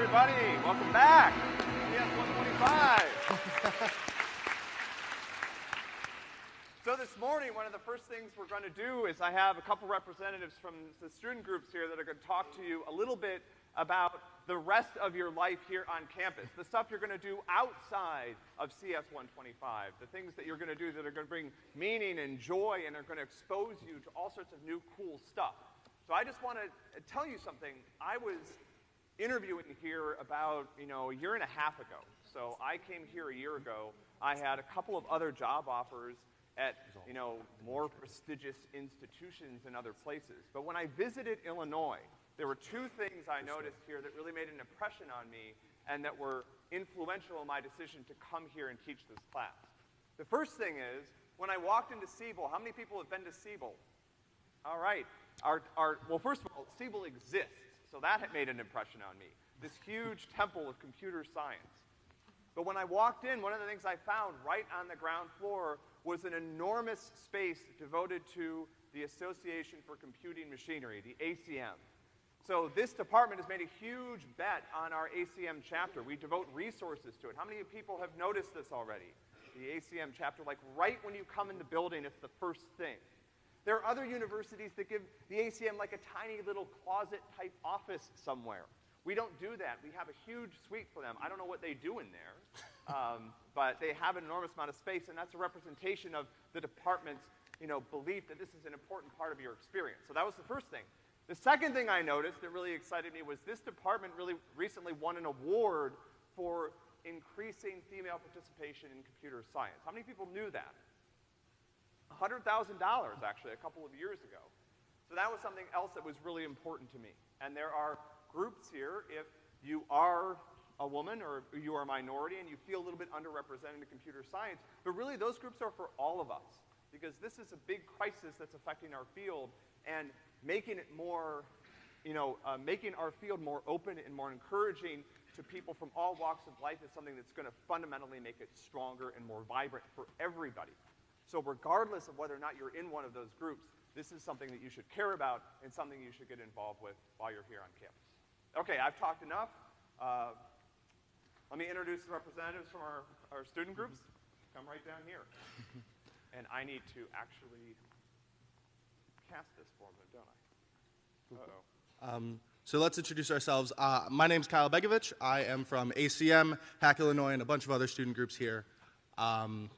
everybody. Welcome back. CS 125. so this morning, one of the first things we're going to do is I have a couple representatives from the student groups here that are going to talk to you a little bit about the rest of your life here on campus, the stuff you're going to do outside of CS 125, the things that you're going to do that are going to bring meaning and joy and are going to expose you to all sorts of new cool stuff. So I just want to tell you something. I was interviewing here about, you know, a year and a half ago. So I came here a year ago. I had a couple of other job offers at, you know, more prestigious institutions in other places. But when I visited Illinois, there were two things I noticed here that really made an impression on me and that were influential in my decision to come here and teach this class. The first thing is, when I walked into Siebel, how many people have been to Siebel? All right. Our, our, well, first of all, Siebel exists, so that had made an impression on me. This huge temple of computer science. But when I walked in, one of the things I found right on the ground floor was an enormous space devoted to the Association for Computing Machinery, the ACM. So this department has made a huge bet on our ACM chapter. We devote resources to it. How many people have noticed this already? The ACM chapter, like right when you come in the building, it's the first thing. There are other universities that give the ACM like a tiny little closet type office somewhere. We don't do that. We have a huge suite for them. I don't know what they do in there, um, but they have an enormous amount of space, and that's a representation of the department's, you know, belief that this is an important part of your experience. So that was the first thing. The second thing I noticed that really excited me was this department really recently won an award for increasing female participation in computer science. How many people knew that? $100,000 actually a couple of years ago. So that was something else that was really important to me. And there are groups here, if you are a woman or you are a minority and you feel a little bit underrepresented in computer science, but really those groups are for all of us. Because this is a big crisis that's affecting our field, and making it more, you know, uh, making our field more open and more encouraging to people from all walks of life is something that's gonna fundamentally make it stronger and more vibrant for everybody. So regardless of whether or not you're in one of those groups, this is something that you should care about and something you should get involved with while you're here on campus. Okay, I've talked enough. Uh, let me introduce the representatives from our, our student groups. Come right down here. and I need to actually cast this for them, don't I? Uh-oh. Um, so let's introduce ourselves. Uh, my name's Kyle Begovich. I am from ACM, Hack Illinois, and a bunch of other student groups here. Um,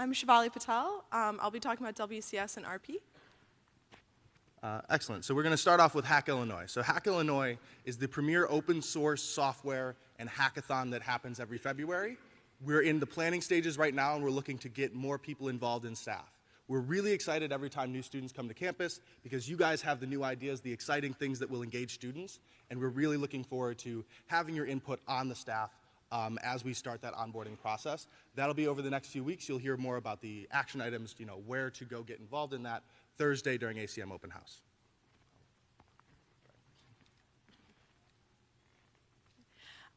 I'm Shivali Patel. Um, I'll be talking about WCS and RP. Uh, excellent. So we're going to start off with Hack Illinois. So Hack Illinois is the premier open source software and hackathon that happens every February. We're in the planning stages right now, and we're looking to get more people involved in staff. We're really excited every time new students come to campus because you guys have the new ideas, the exciting things that will engage students, and we're really looking forward to having your input on the staff um, as we start that onboarding process. That'll be over the next few weeks. You'll hear more about the action items, you know, where to go get involved in that Thursday during ACM Open House.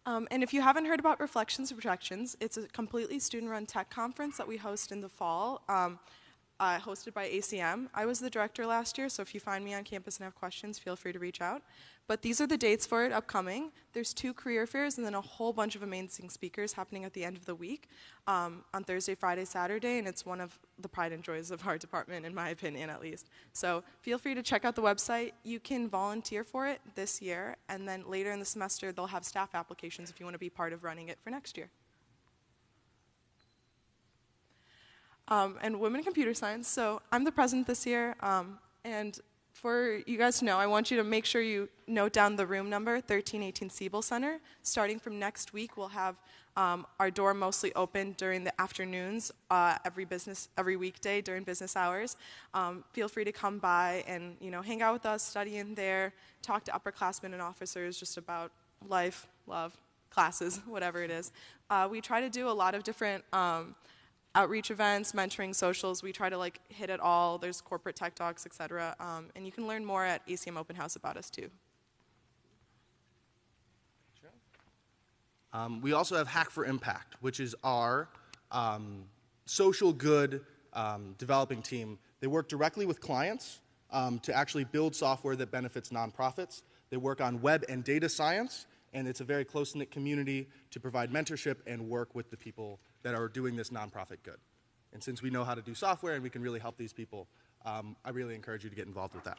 Um, and if you haven't heard about Reflections and Projections, it's a completely student-run tech conference that we host in the fall. Um, uh, hosted by ACM. I was the director last year, so if you find me on campus and have questions, feel free to reach out. But these are the dates for it upcoming. There's two career fairs and then a whole bunch of amazing speakers happening at the end of the week um, on Thursday, Friday, Saturday, and it's one of the pride and joys of our department, in my opinion at least. So feel free to check out the website. You can volunteer for it this year, and then later in the semester, they'll have staff applications if you want to be part of running it for next year. Um, and women in computer science. So I'm the president this year, um, and for you guys to know, I want you to make sure you note down the room number, 1318 Siebel Center. Starting from next week, we'll have um, our door mostly open during the afternoons, uh, every business, every weekday during business hours. Um, feel free to come by and you know hang out with us, study in there, talk to upperclassmen and officers just about life, love, classes, whatever it is. Uh, we try to do a lot of different um, outreach events, mentoring, socials. We try to like hit it all. There's corporate tech talks, etc. Um, and you can learn more at ACM Open House about us too. Um, we also have Hack for Impact, which is our um, social good um, developing team. They work directly with clients um, to actually build software that benefits nonprofits. They work on web and data science, and it's a very close knit community to provide mentorship and work with the people that are doing this nonprofit good. And since we know how to do software and we can really help these people, um, I really encourage you to get involved with that.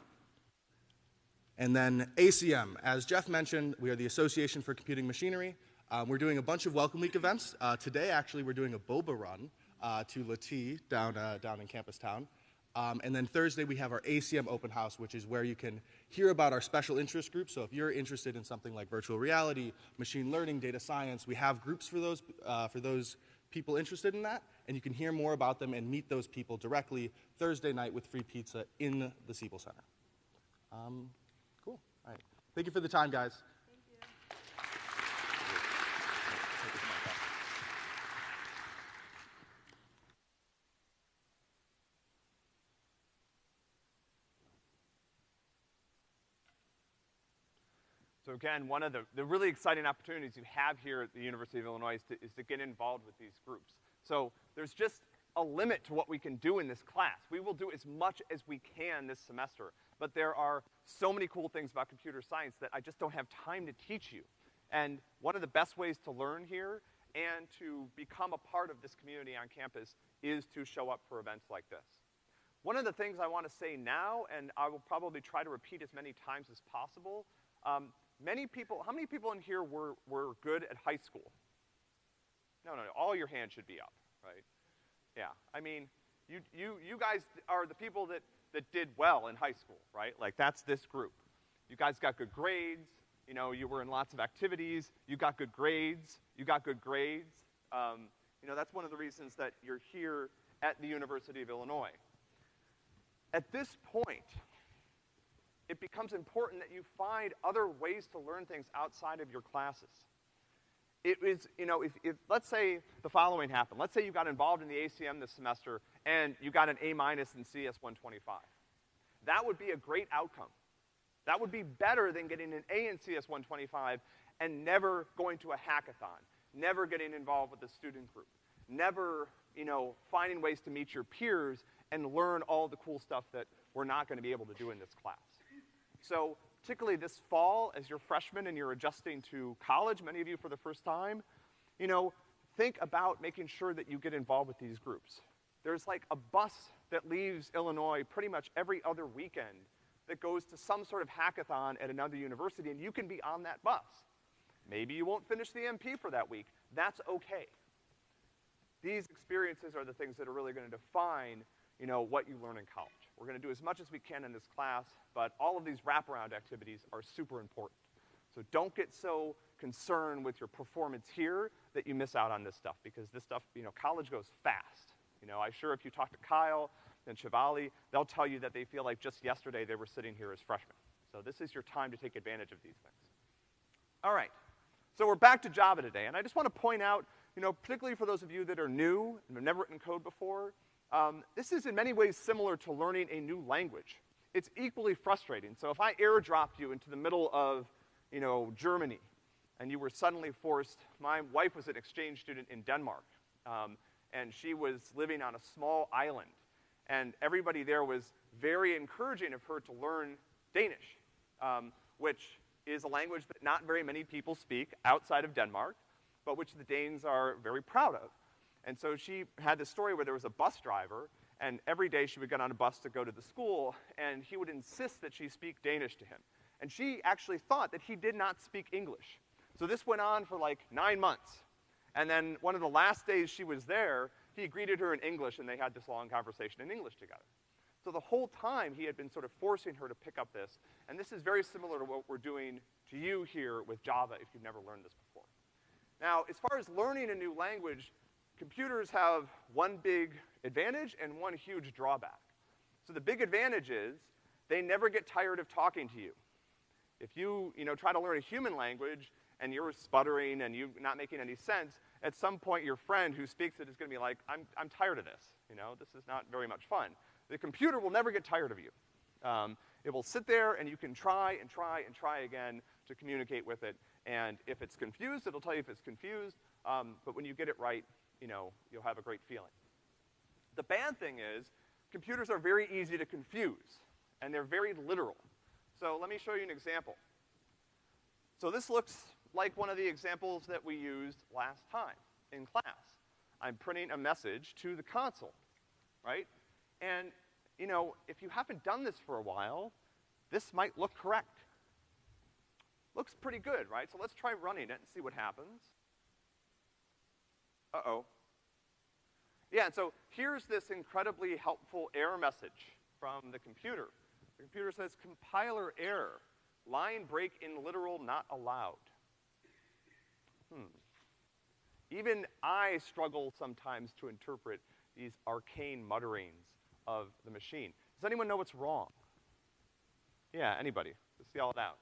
And then ACM, as Jeff mentioned, we are the Association for Computing Machinery. Um, we're doing a bunch of Welcome Week events. Uh, today, actually, we're doing a boba run uh, to Latea down, uh, down in Campus Town. Um, and then Thursday, we have our ACM open house, which is where you can hear about our special interest groups. So if you're interested in something like virtual reality, machine learning, data science, we have groups for those, uh, for those people interested in that. And you can hear more about them and meet those people directly Thursday night with free pizza in the Siebel Center. Um, cool. All right. Thank you for the time, guys. So again, one of the, the really exciting opportunities you have here at the University of Illinois is to, is to get involved with these groups. So there's just a limit to what we can do in this class. We will do as much as we can this semester, but there are so many cool things about computer science that I just don't have time to teach you. And one of the best ways to learn here and to become a part of this community on campus is to show up for events like this. One of the things I want to say now, and I will probably try to repeat as many times as possible, um, many people, how many people in here were, were good at high school? No, no, no, all your hands should be up, right? Yeah, I mean, you, you, you guys are the people that, that did well in high school, right? Like, that's this group. You guys got good grades, you know, you were in lots of activities, you got good grades, you got good grades. Um, you know, that's one of the reasons that you're here at the University of Illinois. At this point, it becomes important that you find other ways to learn things outside of your classes. It is, you know, if, if, let's say the following happened. Let's say you got involved in the ACM this semester and you got an A minus in CS 125. That would be a great outcome. That would be better than getting an A in CS 125 and never going to a hackathon, never getting involved with a student group, never, you know, finding ways to meet your peers and learn all the cool stuff that we're not gonna be able to do in this class. So particularly this fall, as you're freshmen and you're adjusting to college, many of you for the first time, you know, think about making sure that you get involved with these groups. There's like a bus that leaves Illinois pretty much every other weekend that goes to some sort of hackathon at another university, and you can be on that bus. Maybe you won't finish the MP for that week. That's okay. These experiences are the things that are really gonna define, you know, what you learn in college. We're gonna do as much as we can in this class, but all of these wraparound activities are super important. So don't get so concerned with your performance here that you miss out on this stuff, because this stuff, you know, college goes fast. You know, I'm sure if you talk to Kyle and Shivali, they'll tell you that they feel like just yesterday they were sitting here as freshmen. So this is your time to take advantage of these things. All right. So we're back to Java today, and I just want to point out, you know, particularly for those of you that are new and have never written code before, um, this is in many ways similar to learning a new language. It's equally frustrating. So if I airdropped you into the middle of, you know, Germany, and you were suddenly forced, my wife was an exchange student in Denmark, um, and she was living on a small island, and everybody there was very encouraging of her to learn Danish, um, which is a language that not very many people speak outside of Denmark, but which the Danes are very proud of. And so she had this story where there was a bus driver, and every day she would get on a bus to go to the school, and he would insist that she speak Danish to him. And she actually thought that he did not speak English. So this went on for like nine months. And then one of the last days she was there, he greeted her in English, and they had this long conversation in English together. So the whole time he had been sort of forcing her to pick up this, and this is very similar to what we're doing to you here with Java if you've never learned this before. Now, as far as learning a new language, computers have one big advantage and one huge drawback. So the big advantage is they never get tired of talking to you. If you, you know, try to learn a human language and you're sputtering and you're not making any sense, at some point your friend who speaks it is gonna be like, I'm, I'm tired of this, you know, this is not very much fun. The computer will never get tired of you. Um, it will sit there and you can try and try and try again to communicate with it. And if it's confused, it'll tell you if it's confused. Um, but when you get it right, you know, you'll have a great feeling. The bad thing is, computers are very easy to confuse, and they're very literal. So let me show you an example. So this looks like one of the examples that we used last time in class. I'm printing a message to the console, right? And, you know, if you haven't done this for a while, this might look correct. Looks pretty good, right? So let's try running it and see what happens. Uh-oh. Yeah, and so here's this incredibly helpful error message from the computer. The computer says compiler error, line break in literal not allowed. Hmm. Even I struggle sometimes to interpret these arcane mutterings of the machine. Does anyone know what's wrong? Yeah, anybody? Let's see all it out.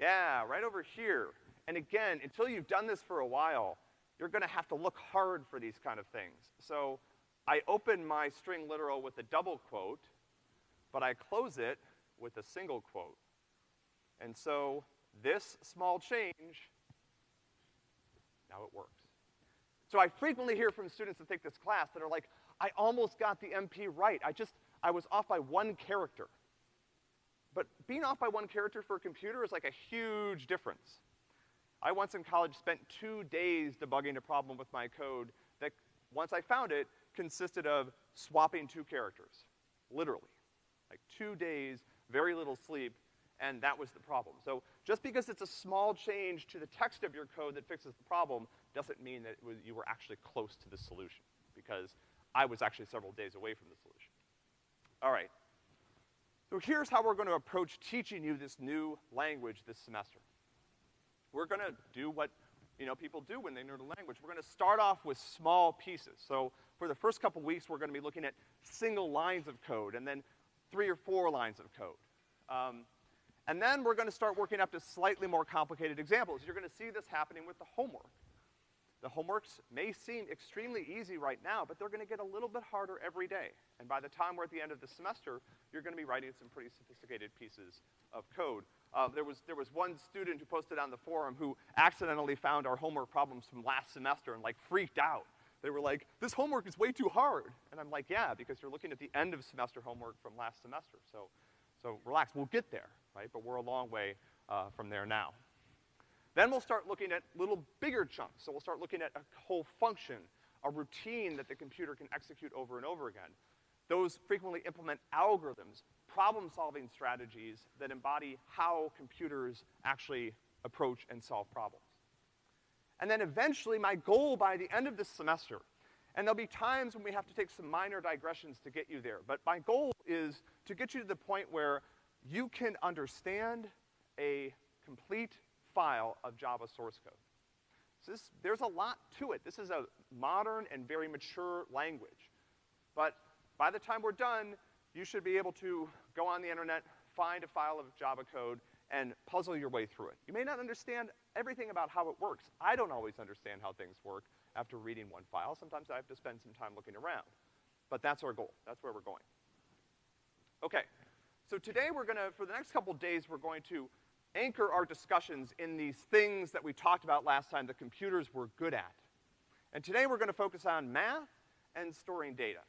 Yeah, right over here. And again, until you've done this for a while, you're gonna have to look hard for these kind of things. So I open my string literal with a double quote, but I close it with a single quote. And so this small change, now it works. So I frequently hear from students that take this class that are like, I almost got the MP right. I just, I was off by one character. But being off by one character for a computer is like a huge difference. I once in college spent two days debugging a problem with my code that, once I found it, consisted of swapping two characters. Literally. Like two days, very little sleep, and that was the problem. So just because it's a small change to the text of your code that fixes the problem doesn't mean that was, you were actually close to the solution, because I was actually several days away from the solution. All right. So here's how we're gonna approach teaching you this new language this semester. We're gonna do what, you know, people do when they learn a language. We're gonna start off with small pieces. So for the first couple weeks, we're gonna be looking at single lines of code, and then three or four lines of code. Um, and then we're gonna start working up to slightly more complicated examples. You're gonna see this happening with the homework. The homeworks may seem extremely easy right now, but they're gonna get a little bit harder every day. And by the time we're at the end of the semester, you're gonna be writing some pretty sophisticated pieces of code. Uh, there was, there was one student who posted on the forum who accidentally found our homework problems from last semester and like freaked out. They were like, this homework is way too hard. And I'm like, yeah, because you're looking at the end of semester homework from last semester. So, so relax, we'll get there, right? But we're a long way, uh, from there now. Then we'll start looking at little bigger chunks. So we'll start looking at a whole function, a routine that the computer can execute over and over again. Those frequently implement algorithms, problem-solving strategies that embody how computers actually approach and solve problems. And then eventually, my goal by the end of this semester, and there'll be times when we have to take some minor digressions to get you there, but my goal is to get you to the point where you can understand a complete file of Java source code. So this, there's a lot to it. This is a modern and very mature language. But by the time we're done, you should be able to go on the internet, find a file of Java code, and puzzle your way through it. You may not understand everything about how it works. I don't always understand how things work after reading one file. Sometimes I have to spend some time looking around. But that's our goal. That's where we're going. Okay. So today we're gonna, for the next couple days, we're going to anchor our discussions in these things that we talked about last time that computers were good at. And today we're gonna focus on math and storing data.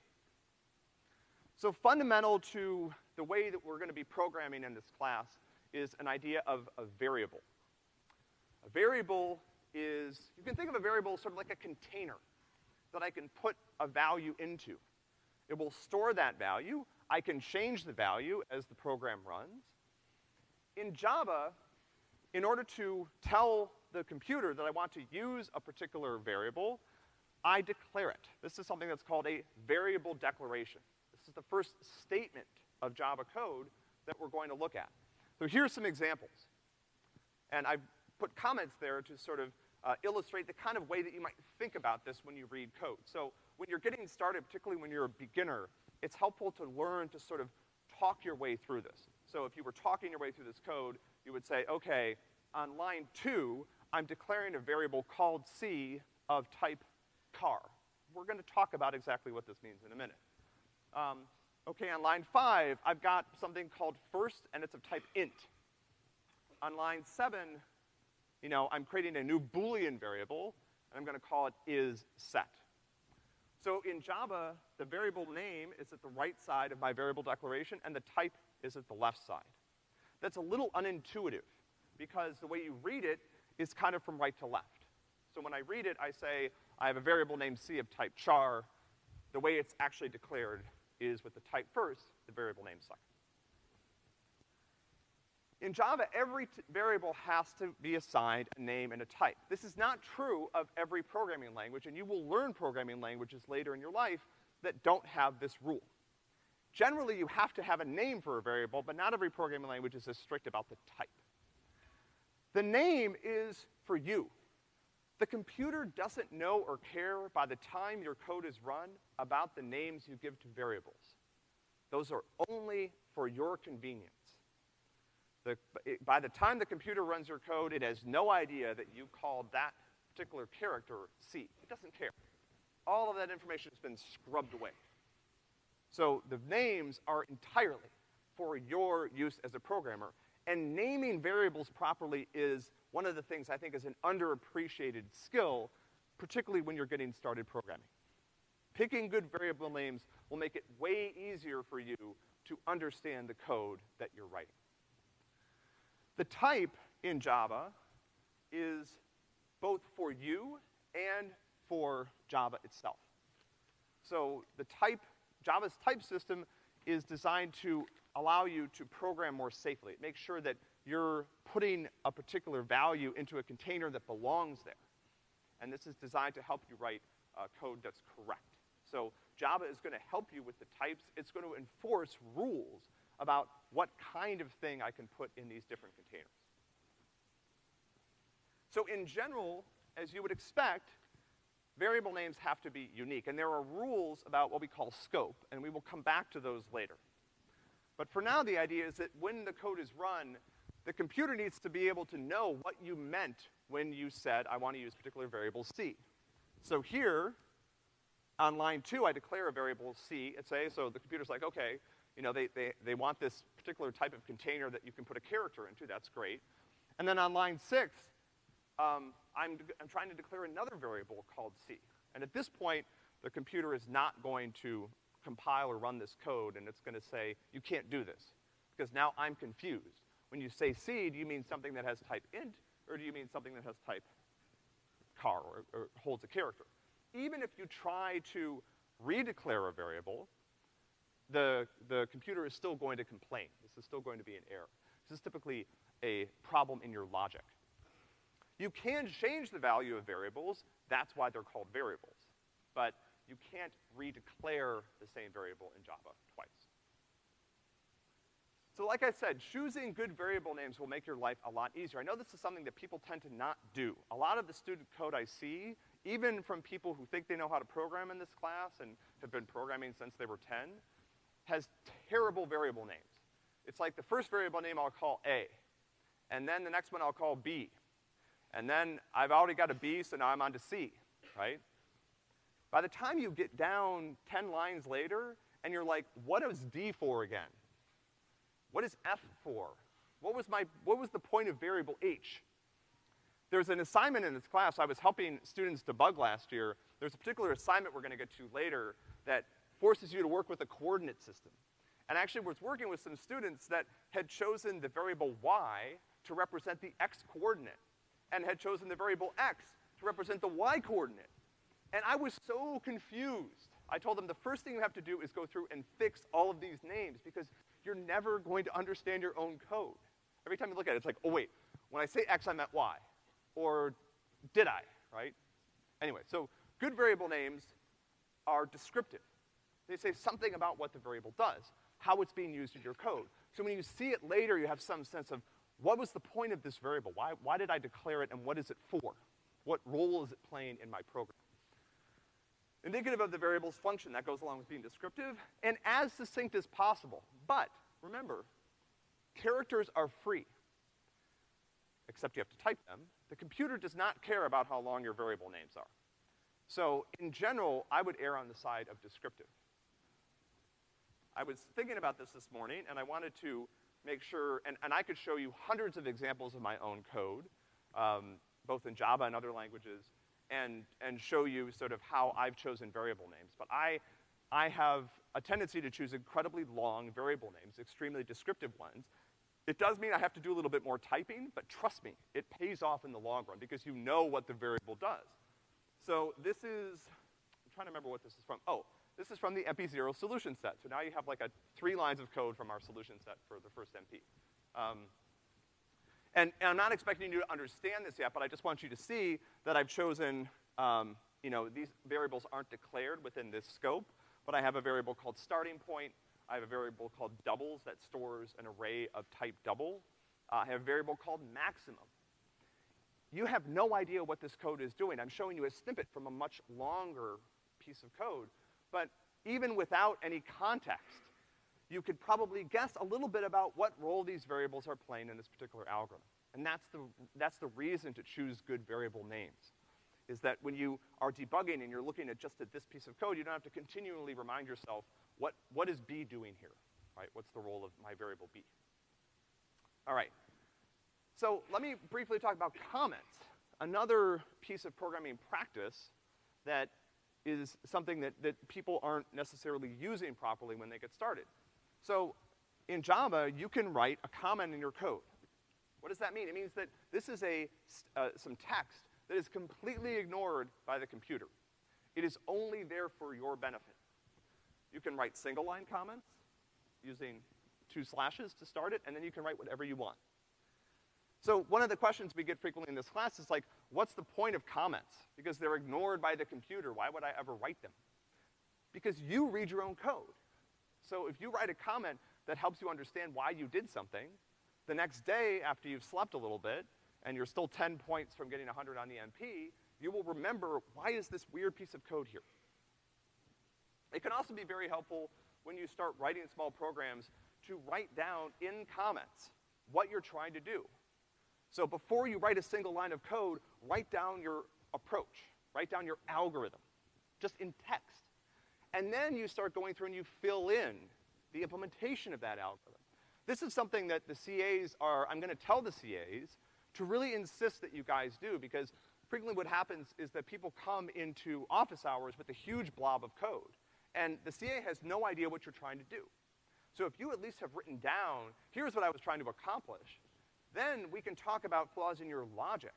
So fundamental to the way that we're gonna be programming in this class is an idea of a variable. A variable is, you can think of a variable sort of like a container that I can put a value into. It will store that value. I can change the value as the program runs. In Java, in order to tell the computer that I want to use a particular variable, I declare it. This is something that's called a variable declaration. The first statement of Java code that we're going to look at. So here's some examples. And I've put comments there to sort of uh, illustrate the kind of way that you might think about this when you read code. So when you're getting started, particularly when you're a beginner, it's helpful to learn to sort of talk your way through this. So if you were talking your way through this code, you would say, okay, on line two, I'm declaring a variable called C of type car. We're gonna talk about exactly what this means in a minute. Um, okay, on line five, I've got something called first, and it's of type int. On line seven, you know, I'm creating a new Boolean variable, and I'm gonna call it is set. So in Java, the variable name is at the right side of my variable declaration, and the type is at the left side. that's a little unintuitive because the way you read it is kind of from right to left. So when I read it, I say, I have a variable named c of type char. The way it's actually declared is with the type first, the variable name second. In Java, every variable has to be assigned a name and a type. This is not true of every programming language, and you will learn programming languages later in your life that don't have this rule. Generally, you have to have a name for a variable, but not every programming language is as strict about the type. The name is for you. The computer doesn't know or care by the time your code is run about the names you give to variables. Those are only for your convenience. The, it, by the time the computer runs your code, it has no idea that you called that particular character C. It doesn't care. All of that information has been scrubbed away. So the names are entirely for your use as a programmer. And naming variables properly is one of the things I think is an underappreciated skill, particularly when you're getting started programming. Picking good variable names will make it way easier for you to understand the code that you're writing. The type in Java is both for you and for Java itself. So the type, Java's type system is designed to allow you to program more safely. It makes sure that you're putting a particular value into a container that belongs there. And this is designed to help you write uh, code that's correct. So Java is gonna help you with the types. It's gonna enforce rules about what kind of thing I can put in these different containers. So in general, as you would expect, variable names have to be unique, and there are rules about what we call scope, and we will come back to those later. But for now, the idea is that when the code is run, the computer needs to be able to know what you meant when you said, I want to use particular variable C. So here, on line two, I declare a variable C, and say, so the computer's like, okay, you know, they, they, they want this particular type of container that you can put a character into, that's great. And then on line six, um, I'm, I'm trying to declare another variable called C. And at this point, the computer is not going to compile or run this code, and it's gonna say, you can't do this. Because now I'm confused. When you say C, do you mean something that has type int, or do you mean something that has type char, or, or holds a character? Even if you try to redeclare a variable, the, the computer is still going to complain. This is still going to be an error. This is typically a problem in your logic. You can change the value of variables, that's why they're called variables. But you can't redeclare the same variable in Java twice. So like I said, choosing good variable names will make your life a lot easier. I know this is something that people tend to not do. A lot of the student code I see, even from people who think they know how to program in this class and have been programming since they were 10, has terrible variable names. It's like the first variable name I'll call A, and then the next one I'll call B. And then I've already got a B, so now I'm on to C, right? By the time you get down 10 lines later, and you're like, what is D for again? What is F for? What was my, what was the point of variable H? There's an assignment in this class, I was helping students debug last year. There's a particular assignment we're gonna get to later that forces you to work with a coordinate system. And actually was working with some students that had chosen the variable y to represent the x coordinate, and had chosen the variable x to represent the y coordinate. And I was so confused. I told them the first thing you have to do is go through and fix all of these names because you're never going to understand your own code. Every time you look at it, it's like, oh wait, when I say x, I meant y. Or did I, right? Anyway, so good variable names are descriptive. They say something about what the variable does, how it's being used in your code. So when you see it later, you have some sense of what was the point of this variable? Why, why did I declare it and what is it for? What role is it playing in my program? Indicative of the variable's function, that goes along with being descriptive, and as succinct as possible. But, remember, characters are free, except you have to type them. The computer does not care about how long your variable names are. So, in general, I would err on the side of descriptive. I was thinking about this this morning, and I wanted to make sure, and, and I could show you hundreds of examples of my own code, um, both in Java and other languages, and, and show you sort of how I've chosen variable names. But I, I have a tendency to choose incredibly long variable names, extremely descriptive ones, It does mean I have to do a little bit more typing, but trust me, it pays off in the long run because you know what the variable does. So this is, I'm trying to remember what this is from. Oh, this is from the MP0 solution set. So now you have like a three lines of code from our solution set for the first MP. Um, and, and I'm not expecting you to understand this yet, but I just want you to see that I've chosen, um, you know, these variables aren't declared within this scope, but I have a variable called starting point. I have a variable called doubles that stores an array of type double. Uh, I have a variable called maximum. You have no idea what this code is doing. I'm showing you a snippet from a much longer piece of code, but even without any context, you could probably guess a little bit about what role these variables are playing in this particular algorithm. And that's the, that's the reason to choose good variable names, is that when you are debugging and you're looking at just at this piece of code, you don't have to continually remind yourself, what, what is B doing here, right? What's the role of my variable B? All right. So let me briefly talk about comments. Another piece of programming practice that is something that, that people aren't necessarily using properly when they get started. So in Java, you can write a comment in your code. What does that mean? It means that this is a, uh, some text that is completely ignored by the computer. It is only there for your benefit. You can write single line comments using two slashes to start it, and then you can write whatever you want. So one of the questions we get frequently in this class is like, what's the point of comments? Because they're ignored by the computer, why would I ever write them? Because you read your own code. So if you write a comment that helps you understand why you did something, the next day after you've slept a little bit, and you're still 10 points from getting 100 on the MP, you will remember, why is this weird piece of code here? It can also be very helpful when you start writing small programs to write down in comments what you're trying to do. So before you write a single line of code, write down your approach, write down your algorithm, just in text. And then you start going through and you fill in the implementation of that algorithm. This is something that the CAs are, I'm gonna tell the CAs to really insist that you guys do because frequently what happens is that people come into office hours with a huge blob of code and the CA has no idea what you're trying to do. So if you at least have written down, here's what I was trying to accomplish, then we can talk about flaws in your logic,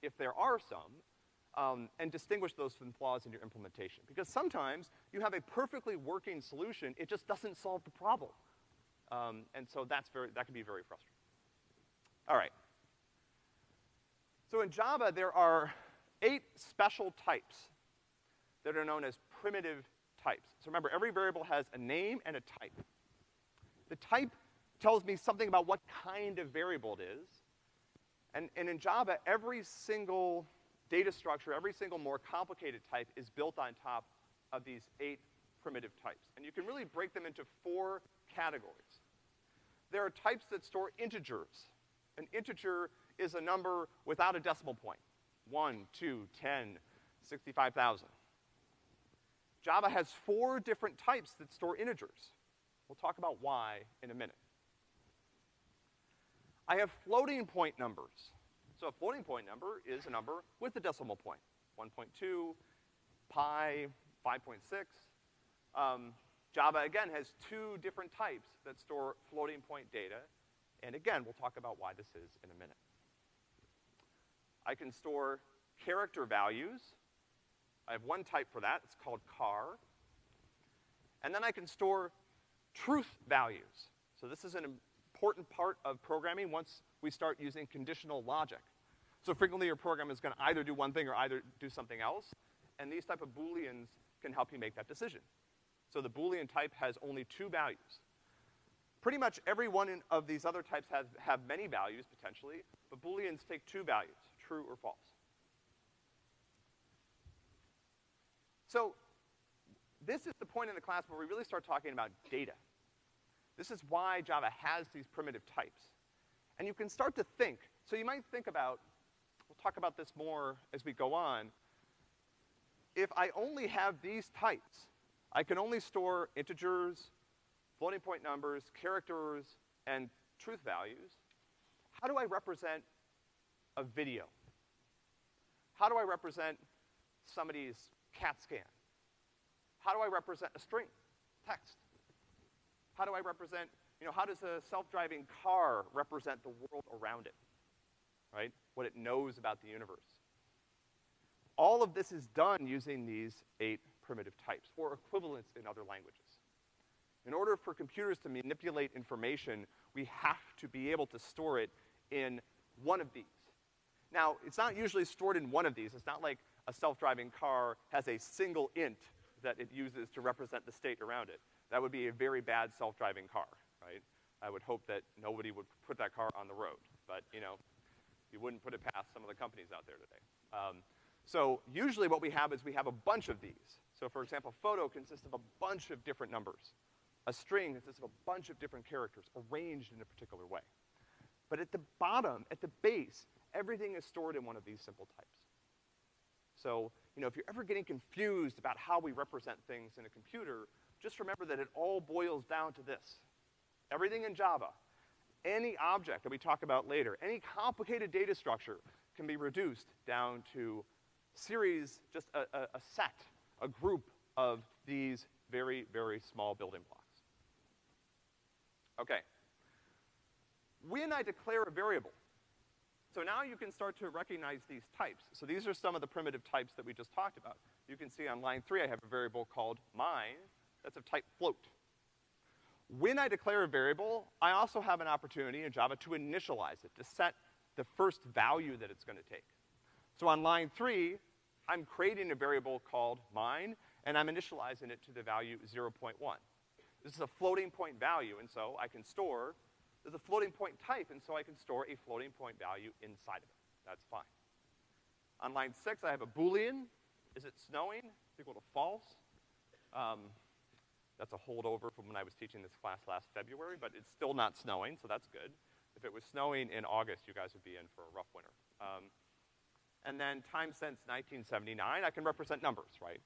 if there are some, um, and distinguish those from flaws in your implementation. Because sometimes you have a perfectly working solution, it just doesn't solve the problem. Um, and so that's very, that can be very frustrating. All right. So in Java, there are eight special types that are known as primitive types. So remember, every variable has a name and a type. The type tells me something about what kind of variable it is. And, and in Java, every single data structure, every single more complicated type is built on top of these eight primitive types. And you can really break them into four categories. There are types that store integers. An integer is a number without a decimal point. 1, 2, 10, 65,000. Java has four different types that store integers. We'll talk about why in a minute. I have floating point numbers. So a floating point number is a number with a decimal point. 1.2, pi, 5.6. Um, Java, again, has two different types that store floating point data. And again, we'll talk about why this is in a minute. I can store character values. I have one type for that, it's called char. And then I can store truth values. So this is an important part of programming once we start using conditional logic. So frequently your program is gonna either do one thing or either do something else, and these type of booleans can help you make that decision. So the boolean type has only two values. Pretty much every one of these other types has, have many values, potentially, but booleans take two values, true or false. So this is the point in the class where we really start talking about data. This is why Java has these primitive types. And you can start to think, so you might think about, we'll talk about this more as we go on, if I only have these types, I can only store integers, floating point numbers, characters, and truth values. How do I represent a video? How do I represent somebody's CAT scan? How do I represent a string, text? How do I represent, you know, how does a self-driving car represent the world around it? Right? What it knows about the universe. All of this is done using these eight primitive types, or equivalents in other languages. In order for computers to manipulate information, we have to be able to store it in one of these. Now, it's not usually stored in one of these. It's not like a self-driving car has a single int that it uses to represent the state around it. That would be a very bad self-driving car, right? I would hope that nobody would put that car on the road, but, you know, you wouldn't put it past some of the companies out there today. Um, so usually what we have is we have a bunch of these. So for example, photo consists of a bunch of different numbers. A string consists of a bunch of different characters arranged in a particular way. But at the bottom, at the base, everything is stored in one of these simple types. So, you know, if you're ever getting confused about how we represent things in a computer, just remember that it all boils down to this. Everything in Java, any object that we talk about later, any complicated data structure can be reduced down to series, just a, a, a set, a group of these very, very small building blocks. Okay. When I declare a variable, so now you can start to recognize these types. So these are some of the primitive types that we just talked about. You can see on line three I have a variable called mine that's of type float. When I declare a variable, I also have an opportunity in Java to initialize it, to set the first value that it's gonna take. So on line three, I'm creating a variable called mine, and I'm initializing it to the value 0.1. This is a floating point value, and so I can store, there's a floating point type, and so I can store a floating point value inside of it. That's fine. On line six, I have a Boolean. Is it snowing? It's equal to false. Um, that's a holdover from when I was teaching this class last February, but it's still not snowing, so that's good. If it was snowing in August, you guys would be in for a rough winter. Um, and then time since 1979, I can represent numbers, right?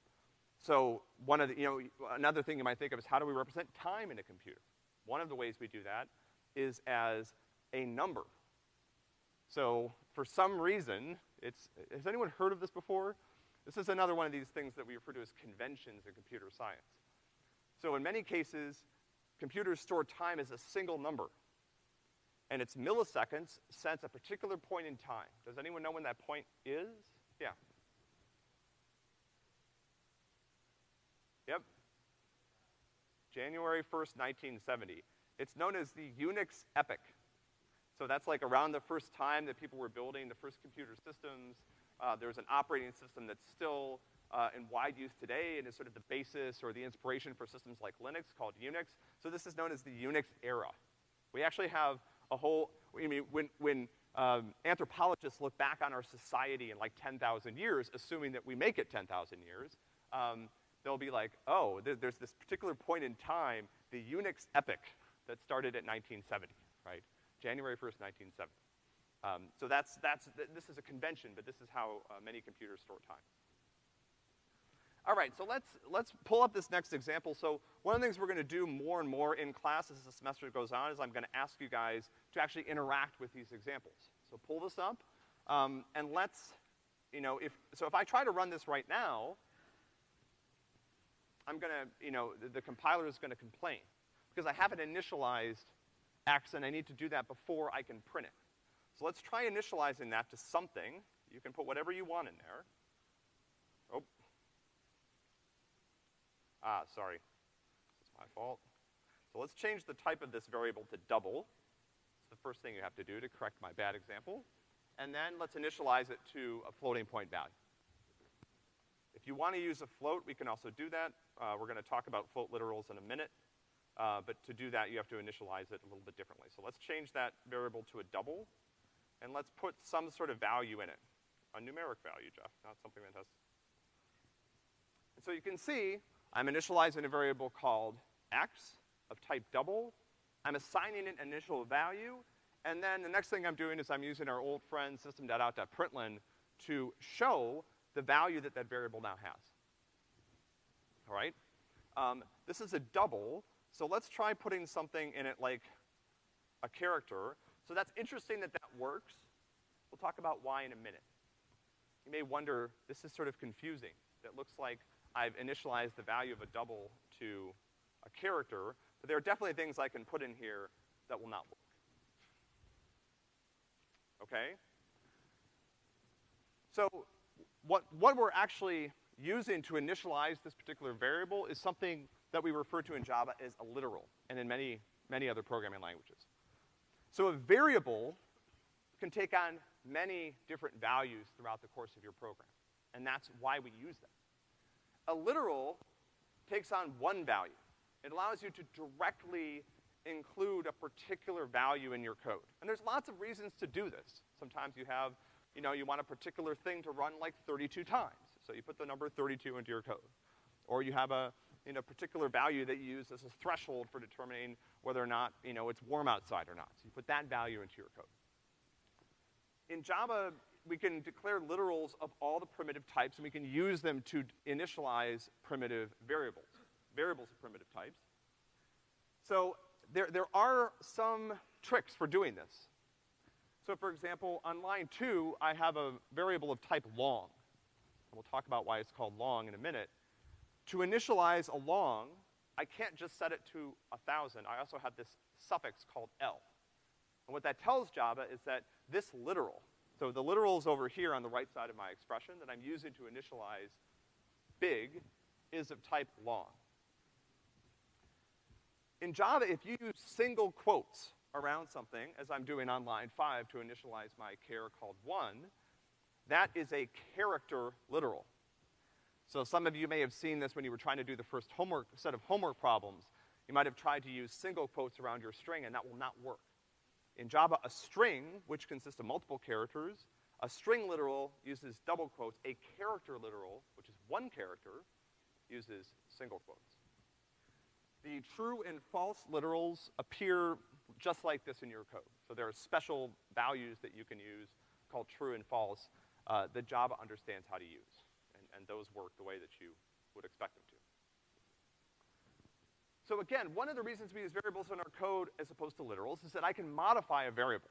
So one of the, you know, another thing you might think of is how do we represent time in a computer? One of the ways we do that is as a number. So for some reason, it's, has anyone heard of this before? This is another one of these things that we refer to as conventions in computer science. So in many cases, computers store time as a single number. And it's milliseconds since a particular point in time. Does anyone know when that point is? Yeah. Yep. January 1st, 1970. It's known as the Unix epoch. So that's like around the first time that people were building the first computer systems. Uh, was an operating system that's still uh, in wide use today and is sort of the basis or the inspiration for systems like Linux called Unix. So this is known as the Unix era. We actually have a whole, I mean, when, when um, anthropologists look back on our society in like 10,000 years, assuming that we make it 10,000 years, um, they'll be like, oh, th there's this particular point in time, the Unix epoch, that started at 1970, right? January 1st, 1970. Um, so that's, that's, th this is a convention, but this is how uh, many computers store time. All right, so let's, let's pull up this next example. So one of the things we're gonna do more and more in class as the semester goes on is I'm gonna ask you guys to actually interact with these examples. So pull this up, um, and let's, you know, if, so if I try to run this right now, I'm gonna, you know, the, the compiler is gonna complain because I haven't initialized X and I need to do that before I can print it. So let's try initializing that to something. You can put whatever you want in there. Ah, sorry. Is my fault. So let's change the type of this variable to double. It's the first thing you have to do to correct my bad example. And then let's initialize it to a floating point value. If you want to use a float, we can also do that. Uh, we're gonna talk about float literals in a minute. Uh, but to do that, you have to initialize it a little bit differently. So let's change that variable to a double, and let's put some sort of value in it. A numeric value, Jeff, not something that has. And so you can see I'm initializing a variable called x of type double. I'm assigning an initial value, and then the next thing I'm doing is I'm using our old friend system.out.println to show the value that that variable now has. All right? Um, this is a double, so let's try putting something in it like a character. So that's interesting that that works. We'll talk about why in a minute. You may wonder, this is sort of confusing. That looks like I've initialized the value of a double to a character, but there are definitely things I can put in here that will not work. Okay? So what, what we're actually using to initialize this particular variable is something that we refer to in Java as a literal, and in many, many other programming languages. So a variable can take on many different values throughout the course of your program, and that's why we use them. A literal takes on one value. It allows you to directly include a particular value in your code. And there's lots of reasons to do this. Sometimes you have, you know, you want a particular thing to run like 32 times. So you put the number 32 into your code. Or you have a, you know, particular value that you use as a threshold for determining whether or not, you know, it's warm outside or not. So you put that value into your code. In Java, we can declare literals of all the primitive types, and we can use them to initialize primitive variables, variables of primitive types. So there, there are some tricks for doing this. So for example, on line two, I have a variable of type long. And we'll talk about why it's called long in a minute. To initialize a long, I can't just set it to a thousand. I also have this suffix called L. And what that tells Java is that this literal, so the literal is over here on the right side of my expression that I'm using to initialize big, is of type long. In Java, if you use single quotes around something, as I'm doing on line five to initialize my char called one, that is a character literal. So some of you may have seen this when you were trying to do the first homework, set of homework problems. You might have tried to use single quotes around your string, and that will not work. In Java, a string, which consists of multiple characters, a string literal uses double quotes. A character literal, which is one character, uses single quotes. The true and false literals appear just like this in your code. So there are special values that you can use called true and false uh, that Java understands how to use. And, and those work the way that you would expect them to. So again, one of the reasons we use variables in our code as opposed to literals is that I can modify a variable.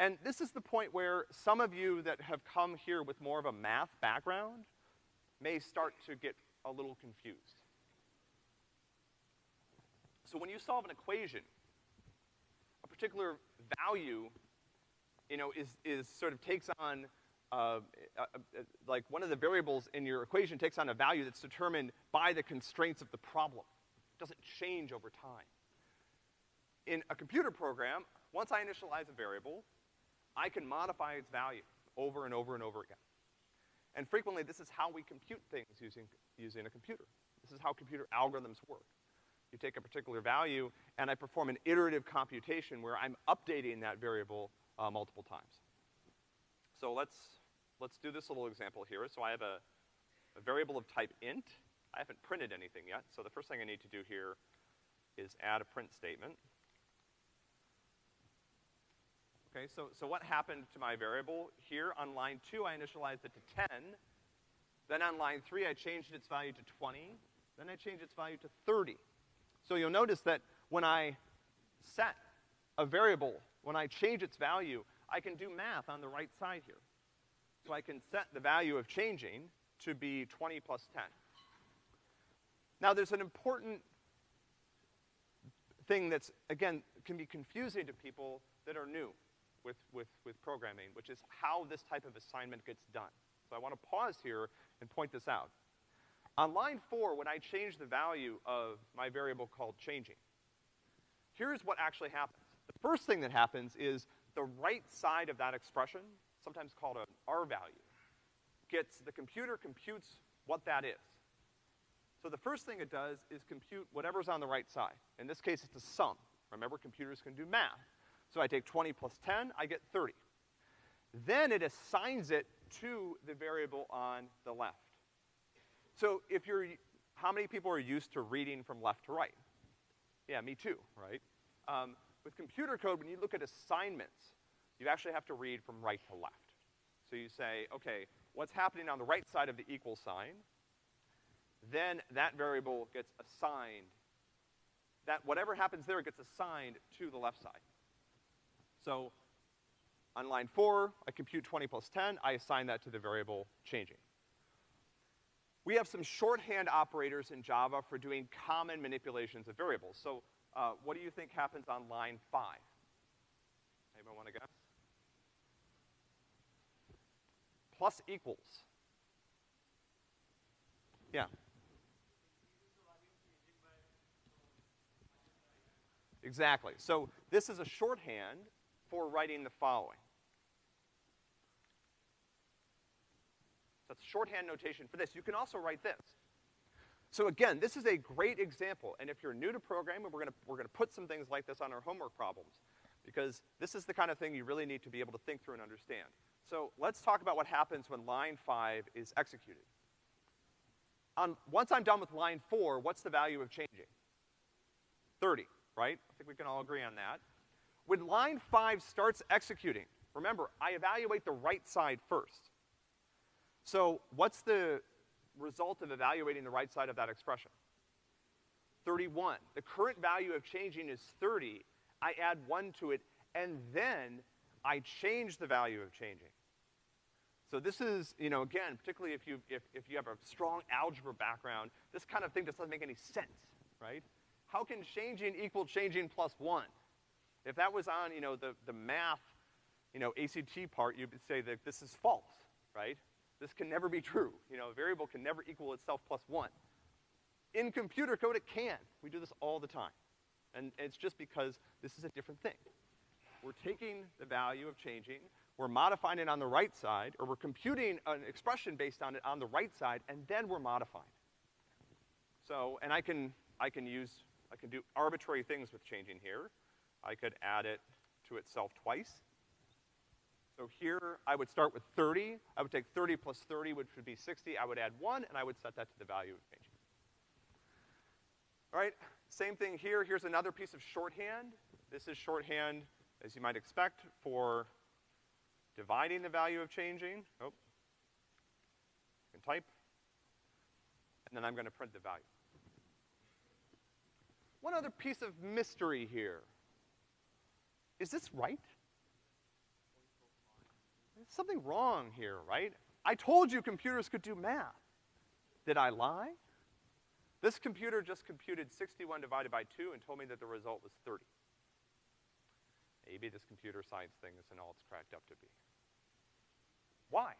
And this is the point where some of you that have come here with more of a math background may start to get a little confused. So when you solve an equation, a particular value, you know, is, is sort of takes on, uh, uh, uh, like one of the variables in your equation takes on a value that's determined by the constraints of the problem. Doesn't change over time. In a computer program, once I initialize a variable, I can modify its value over and over and over again. And frequently, this is how we compute things using, using a computer. This is how computer algorithms work. You take a particular value, and I perform an iterative computation where I'm updating that variable uh, multiple times. So let's, let's do this little example here. So I have a, a variable of type int. I haven't printed anything yet, so the first thing I need to do here is add a print statement. Okay, so, so what happened to my variable? Here on line two, I initialized it to 10. Then on line three, I changed its value to 20. Then I changed its value to 30. So you'll notice that when I set a variable, when I change its value, I can do math on the right side here. So I can set the value of changing to be 20 plus 10. Now there's an important thing that's, again, can be confusing to people that are new with, with, with programming, which is how this type of assignment gets done. So I want to pause here and point this out. On line four, when I change the value of my variable called changing, here's what actually happens. The first thing that happens is the right side of that expression, sometimes called an R value, gets, the computer computes what that is. So the first thing it does is compute whatever's on the right side. In this case, it's a sum. Remember, computers can do math. So I take 20 plus 10, I get 30. Then it assigns it to the variable on the left. So if you're, how many people are used to reading from left to right? Yeah, me too, right? Um, with computer code, when you look at assignments, you actually have to read from right to left. So you say, okay, what's happening on the right side of the equal sign? Then that variable gets assigned. That whatever happens there gets assigned to the left side. So on line four, I compute 20 plus 10, I assign that to the variable changing. we have some shorthand operators in Java for doing common manipulations of variables. So, uh, what do you think happens on line five? Anyone wanna guess? Plus equals. Yeah. Exactly. So this is a shorthand for writing the following. That's shorthand notation for this. You can also write this. So again, this is a great example, and if you're new to programming, we're gonna, we're gonna put some things like this on our homework problems, because this is the kind of thing you really need to be able to think through and understand. So let's talk about what happens when line five is executed. On, once I'm done with line four, what's the value of changing? 30, right? I think we can all agree on that. When line five starts executing, remember, I evaluate the right side first. So what's the result of evaluating the right side of that expression? 31. The current value of changing is 30. I add 1 to it, and then I change the value of changing. So this is, you know, again, particularly if you, if, if you have a strong algebra background, this kind of thing just doesn't make any sense, right? How can changing equal changing plus 1? If that was on, you know, the, the math, you know, ACT part, you'd say that this is false, right? This can never be true. You know, a variable can never equal itself plus one. In computer code, it can. We do this all the time. And it's just because this is a different thing. We're taking the value of changing, we're modifying it on the right side, or we're computing an expression based on it on the right side, and then we're modifying. So, and I can, I can use, I can do arbitrary things with changing here. I could add it to itself twice. So here, I would start with 30. I would take 30 plus 30, which would be 60. I would add one, and I would set that to the value of changing. All right, same thing here. Here's another piece of shorthand. This is shorthand, as you might expect, for dividing the value of changing. Oh, I can type. And then I'm gonna print the value. One other piece of mystery here. Is this right? There's something wrong here, right? I told you computers could do math. Did I lie? This computer just computed 61 divided by 2 and told me that the result was 30. Maybe this computer science thing isn't all it's cracked up to be. Why?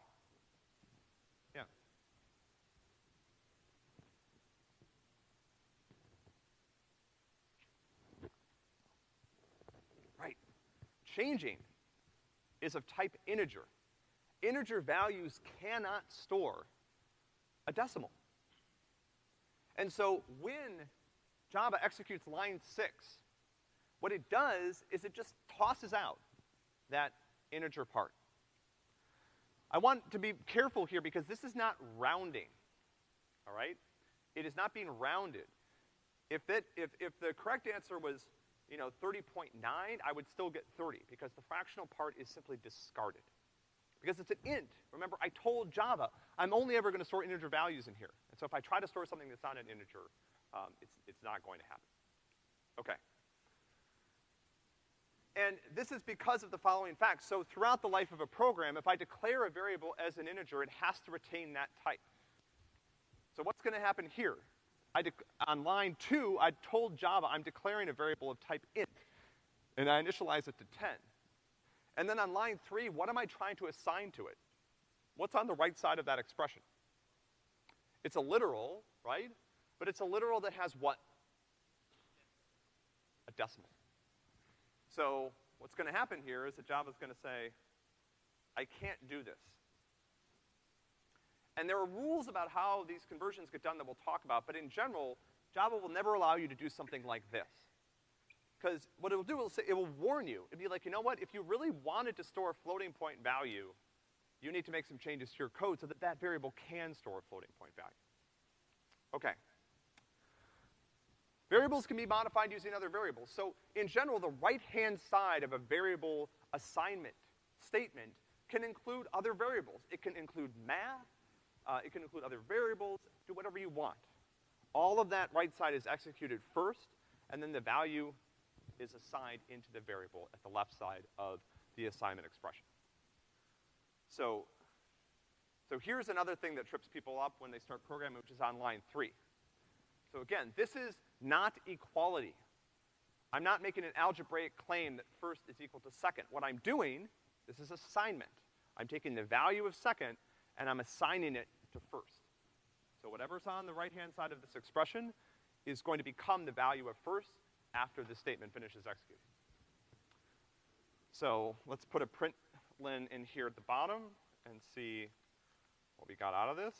Yeah. Right. Changing is of type integer. Integer values cannot store a decimal. And so when Java executes line six, what it does is it just tosses out that integer part. I want to be careful here because this is not rounding, all right? It is not being rounded. If it, if, if the correct answer was, you know, 30.9, I would still get 30 because the fractional part is simply discarded. Because it's an int. Remember, I told Java, I'm only ever gonna store integer values in here. And so if I try to store something that's not an integer, um, it's, it's not going to happen. Okay. And this is because of the following facts. So throughout the life of a program, if I declare a variable as an integer, it has to retain that type. So what's gonna happen here? On line two, I told Java I'm declaring a variable of type int, and I initialize it to 10. And then on line three, what am I trying to assign to it? What's on the right side of that expression? It's a literal, right? But it's a literal that has what? A decimal. So what's gonna happen here is that Java's gonna say, I can't do this. And there are rules about how these conversions get done that we'll talk about, but in general, Java will never allow you to do something like this. Because what it'll do is it will warn you. It'll be like, you know what, if you really wanted to store a floating point value, you need to make some changes to your code so that that variable can store a floating point value. Okay. Variables can be modified using other variables. So in general, the right-hand side of a variable assignment statement can include other variables. It can include math, uh, it can include other variables, do whatever you want. All of that right side is executed first, and then the value is assigned into the variable at the left side of the assignment expression. So, So here's another thing that trips people up when they start programming, which is on line three. So again, this is not equality. I'm not making an algebraic claim that first is equal to second. What I'm doing, this is assignment. I'm taking the value of second and I'm assigning it to first. So whatever's on the right-hand side of this expression is going to become the value of first after the statement finishes executing. So let's put a println in here at the bottom and see what we got out of this.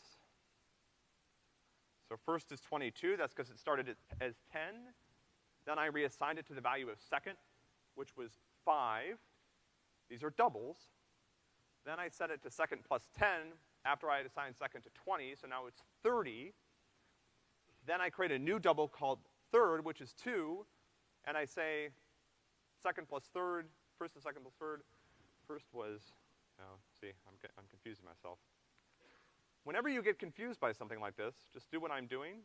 So first is 22, that's because it started as 10. Then I reassigned it to the value of second, which was five. These are doubles. Then I set it to second plus 10 after I had assigned second to 20, so now it's 30. Then I create a new double called third, which is two, and I say second plus third, first and second plus third. First was, oh, see, I'm, I'm confusing myself. Whenever you get confused by something like this, just do what I'm doing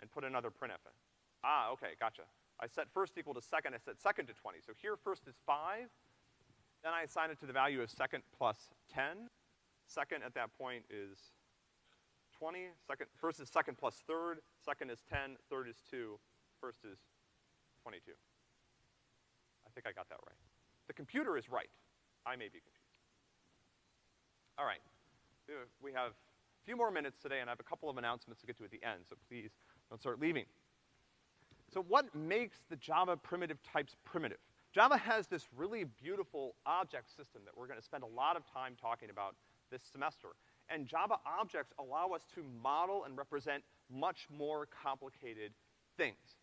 and put another printf in. Ah, okay, gotcha. I set first equal to second, I set second to 20. So here first is five, then I assign it to the value of second plus 10. Second at that point is 20. Second, first is second plus third, second is 10, third is two, first is 22. I think I got that right. The computer is right. I may be confused. All right. We have a few more minutes today, and I have a couple of announcements to get to at the end, so please don't start leaving. So what makes the Java primitive types primitive? Java has this really beautiful object system that we're gonna spend a lot of time talking about this semester. And Java objects allow us to model and represent much more complicated things.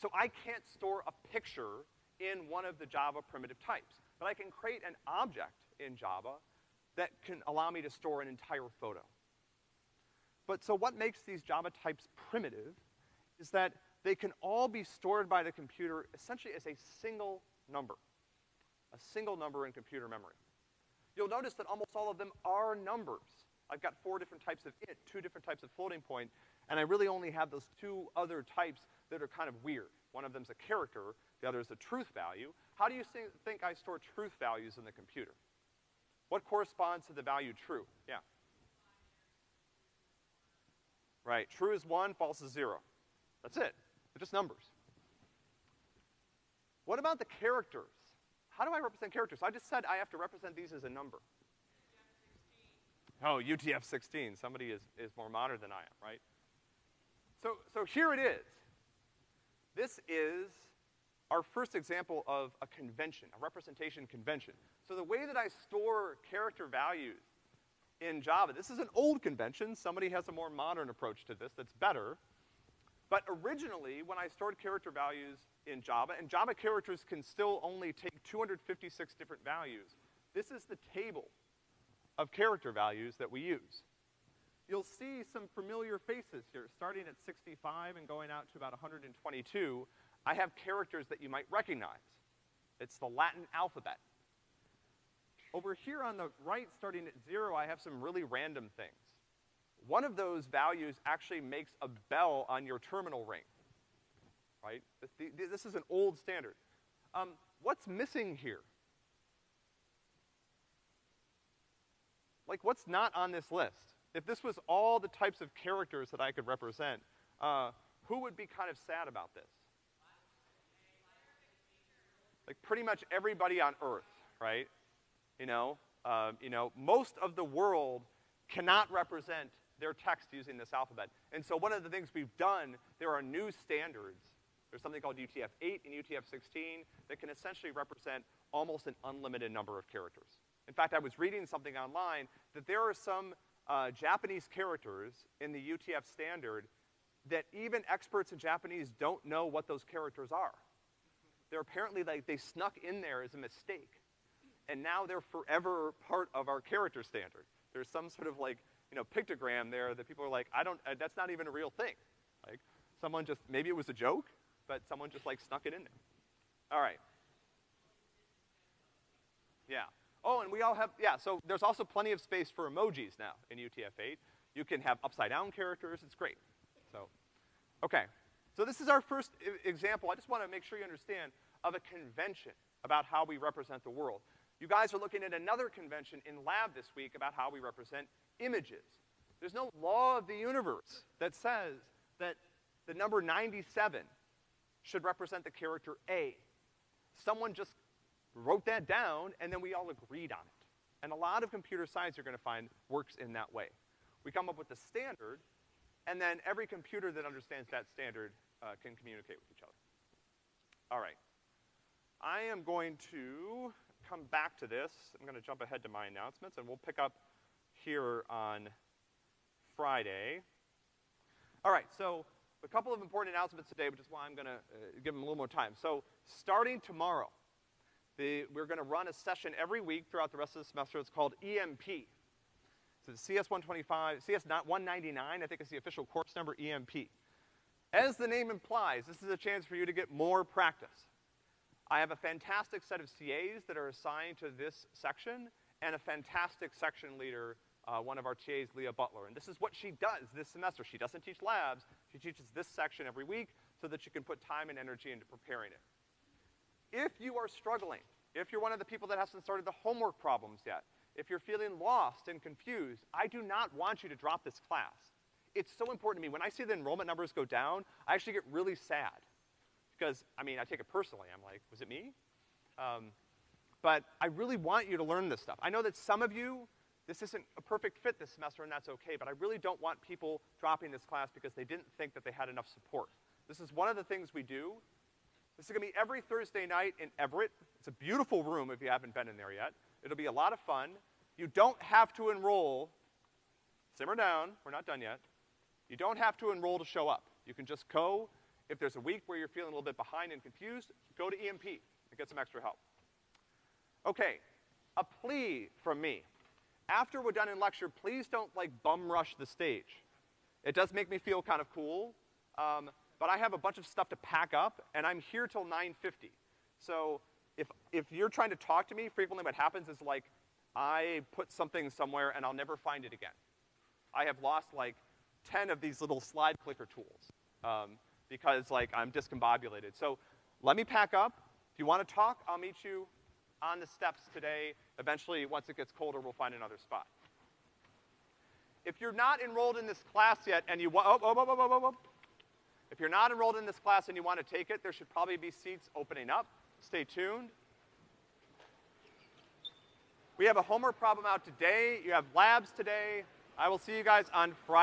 So I can't store a picture in one of the Java primitive types, but I can create an object in Java that can allow me to store an entire photo. But so what makes these Java types primitive is that they can all be stored by the computer essentially as a single number. A single number in computer memory. You'll notice that almost all of them are numbers. I've got four different types of int, two different types of floating point, and I really only have those two other types that are kind of weird. One of them's a character, the other is a truth value. How do you think I store truth values in the computer? What corresponds to the value true? Yeah. Right, true is one, false is zero. That's it. They're just numbers. What about the characters? How do I represent characters? I just said I have to represent these as a number. Oh, UTF-16. Somebody is, is more modern than I am, right? So, so here it is. This is our first example of a convention, a representation convention. So the way that I store character values in Java, this is an old convention. Somebody has a more modern approach to this that's better. But originally, when I stored character values in Java, and Java characters can still only take 256 different values, this is the table of character values that we use. You'll see some familiar faces here, starting at 65 and going out to about 122. I have characters that you might recognize. It's the Latin alphabet. Over here on the right, starting at zero, I have some really random things. One of those values actually makes a bell on your terminal ring, right? This is an old standard. Um, what's missing here? Like, what's not on this list? If this was all the types of characters that I could represent, uh, who would be kind of sad about this? Like, pretty much everybody on Earth, right? You know, uh, you know, most of the world cannot represent their text using this alphabet. And so one of the things we've done, there are new standards. There's something called UTF-8 and UTF-16 that can essentially represent almost an unlimited number of characters. In fact, I was reading something online that there are some uh, Japanese characters in the UTF standard that even experts in Japanese don't know what those characters are. They're apparently like, they snuck in there as a mistake. And now they're forever part of our character standard. There's some sort of like, you know, pictogram there that people are like, I don't, uh, that's not even a real thing. Like, someone just, maybe it was a joke, but someone just like snuck it in there. All right. Yeah. Oh, and we all have, yeah, so there's also plenty of space for emojis now in UTF-8. You can have upside down characters, it's great. So, okay. So this is our first example, I just wanna make sure you understand, of a convention about how we represent the world. You guys are looking at another convention in lab this week about how we represent images. There's no law of the universe that says that the number 97 should represent the character A. Someone just wrote that down, and then we all agreed on it. And a lot of computer science you're gonna find works in that way. We come up with the standard, and then every computer that understands that standard uh, can communicate with each other. All right. I am going to come back to this. I'm gonna jump ahead to my announcements, and we'll pick up here on Friday. All right, so a couple of important announcements today, which is why I'm gonna uh, give them a little more time. So, starting tomorrow, the, we're gonna run a session every week throughout the rest of the semester. It's called EMP. So the CS 125, CS not 199, I think is the official course number, EMP. As the name implies, this is a chance for you to get more practice. I have a fantastic set of CAs that are assigned to this section, and a fantastic section leader, uh, one of our TAs, Leah Butler. And this is what she does this semester. She doesn't teach labs, she teaches this section every week so that you can put time and energy into preparing it. If you are struggling, if you're one of the people that hasn't started the homework problems yet, if you're feeling lost and confused, I do not want you to drop this class. It's so important to me. When I see the enrollment numbers go down, I actually get really sad. Because, I mean, I take it personally. I'm like, was it me? Um, but I really want you to learn this stuff. I know that some of you, this isn't a perfect fit this semester, and that's okay, but I really don't want people dropping this class because they didn't think that they had enough support. This is one of the things we do. This is gonna be every Thursday night in Everitt. It's a beautiful room if you haven't been in there yet. It'll be a lot of fun. You don't have to enroll. Simmer down, we're not done yet. You don't have to enroll to show up. You can just go. If there's a week where you're feeling a little bit behind and confused, go to EMP and get some extra help. Okay, a plea from me. After we're done in lecture, please don't like bum rush the stage. It does make me feel kind of cool, um, but I have a bunch of stuff to pack up, and I'm here till 9:50. So if if you're trying to talk to me, frequently what happens is like I put something somewhere and I'll never find it again. I have lost like 10 of these little slide clicker tools um, because like I'm discombobulated. So let me pack up. If you want to talk, I'll meet you on the steps today. Eventually, once it gets colder, we'll find another spot. If you're not enrolled in this class yet and you want, oh, oh, oh, oh, oh, oh, oh. If you're not enrolled in this class and you want to take it, there should probably be seats opening up. Stay tuned. We have a homework problem out today. You have labs today. I will see you guys on Friday.